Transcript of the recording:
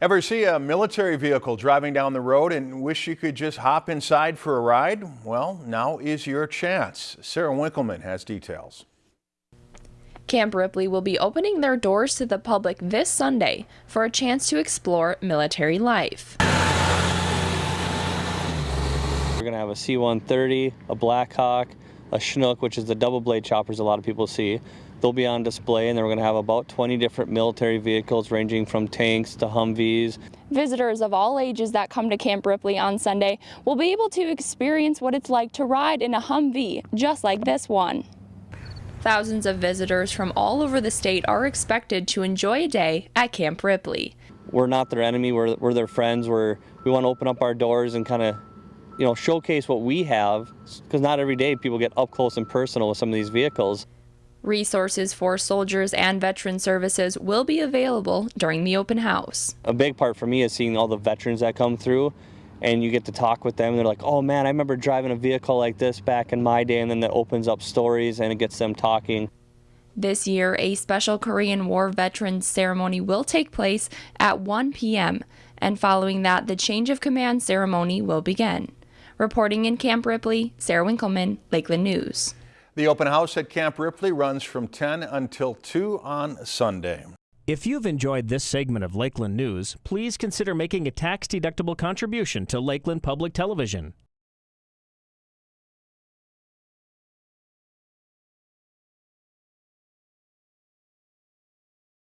Ever see a military vehicle driving down the road and wish you could just hop inside for a ride? Well, now is your chance. Sarah Winkleman has details. Camp Ripley will be opening their doors to the public this Sunday for a chance to explore military life. We're going to have a C-130, a Blackhawk, a Chinook, which is the double blade choppers a lot of people see. They'll be on display, and then we're going to have about 20 different military vehicles ranging from tanks to Humvees. Visitors of all ages that come to Camp Ripley on Sunday will be able to experience what it's like to ride in a Humvee, just like this one. Thousands of visitors from all over the state are expected to enjoy a day at Camp Ripley. We're not their enemy, we're, we're their friends. We're, we want to open up our doors and kind of you know, showcase what we have, because not every day people get up close and personal with some of these vehicles. Resources for soldiers and veteran services will be available during the open house. A big part for me is seeing all the veterans that come through and you get to talk with them they're like, oh man, I remember driving a vehicle like this back in my day and then that opens up stories and it gets them talking. This year, a special Korean War veterans ceremony will take place at 1 p.m. and following that, the change of command ceremony will begin. Reporting in Camp Ripley, Sarah Winkleman, Lakeland News. The open house at Camp Ripley runs from 10 until 2 on Sunday. If you've enjoyed this segment of Lakeland News, please consider making a tax-deductible contribution to Lakeland Public Television.